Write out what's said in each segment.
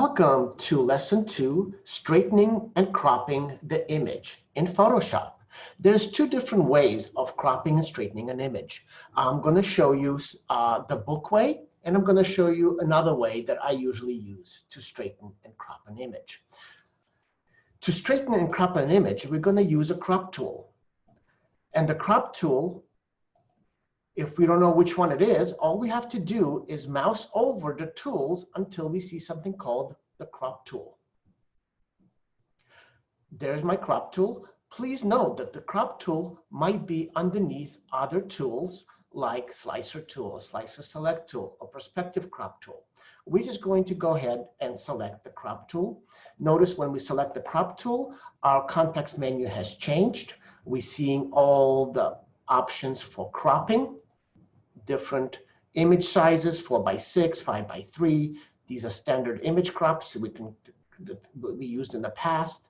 Welcome to lesson two, straightening and cropping the image in Photoshop. There's two different ways of cropping and straightening an image. I'm going to show you uh, the book way, and I'm going to show you another way that I usually use to straighten and crop an image. To straighten and crop an image, we're going to use a crop tool. And the crop tool if we don't know which one it is, all we have to do is mouse over the tools until we see something called the crop tool. There's my crop tool. Please note that the crop tool might be underneath other tools like slicer tool, slicer select tool, or perspective crop tool. We're just going to go ahead and select the crop tool. Notice when we select the crop tool, our context menu has changed. We're seeing all the options for cropping different image sizes, four by six, five by three. These are standard image crops we can that we used in the past.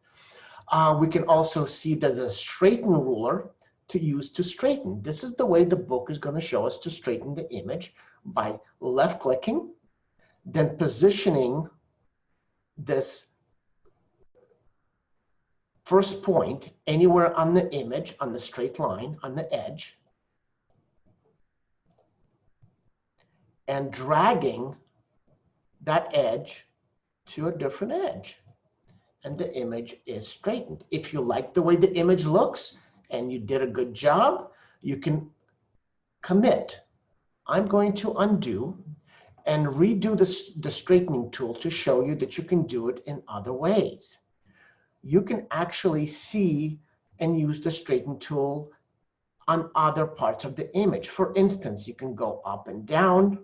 Uh, we can also see there's a straighten ruler to use to straighten. This is the way the book is going to show us to straighten the image by left clicking, then positioning this first point anywhere on the image, on the straight line, on the edge, and dragging that edge to a different edge. And the image is straightened. If you like the way the image looks and you did a good job, you can commit. I'm going to undo and redo the, the straightening tool to show you that you can do it in other ways. You can actually see and use the straighten tool on other parts of the image. For instance, you can go up and down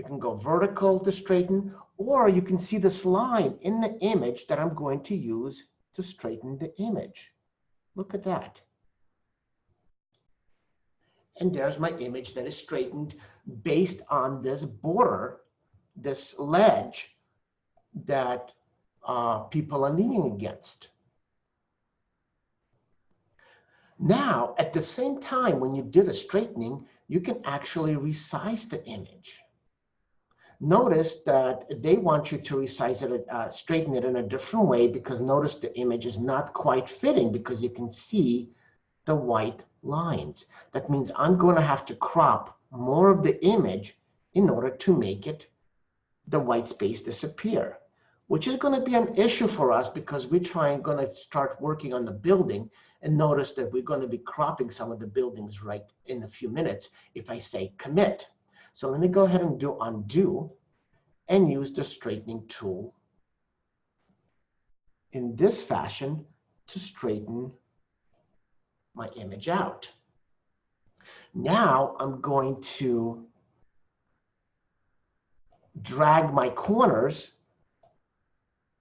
you can go vertical to straighten, or you can see this line in the image that I'm going to use to straighten the image. Look at that. And there's my image that is straightened based on this border, this ledge that uh, people are leaning against. Now, at the same time, when you did a straightening, you can actually resize the image notice that they want you to resize it, uh, straighten it in a different way because notice the image is not quite fitting because you can see the white lines. That means I'm going to have to crop more of the image in order to make it the white space disappear, which is going to be an issue for us because we're trying going to start working on the building and notice that we're going to be cropping some of the buildings right in a few minutes if I say commit. So let me go ahead and do undo and use the straightening tool in this fashion to straighten my image out. Now I'm going to drag my corners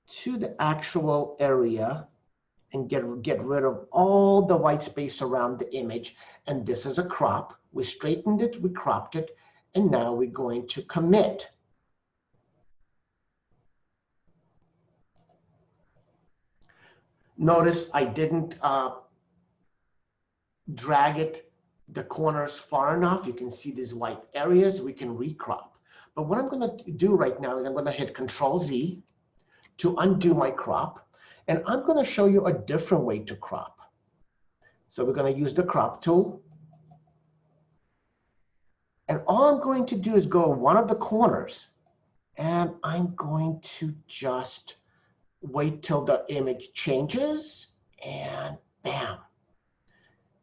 to the actual area and get, get rid of all the white space around the image. And this is a crop. We straightened it, we cropped it, and now we're going to commit. Notice I didn't uh, drag it the corners far enough. You can see these white areas. We can recrop. But what I'm going to do right now is I'm going to hit Control Z to undo my crop. And I'm going to show you a different way to crop. So we're going to use the crop tool. And all I'm going to do is go one of the corners and I'm going to just wait till the image changes and bam.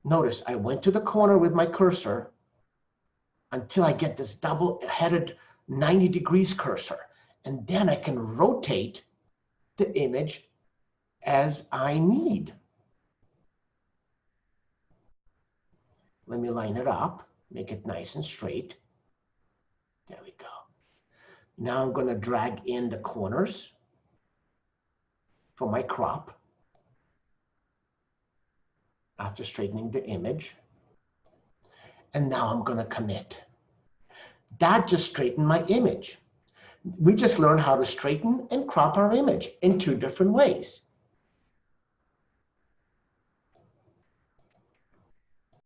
Notice I went to the corner with my cursor until I get this double-headed 90 degrees cursor. And then I can rotate the image as I need. Let me line it up make it nice and straight. There we go. Now I'm going to drag in the corners for my crop after straightening the image. And now I'm going to commit. That just straightened my image. We just learned how to straighten and crop our image in two different ways.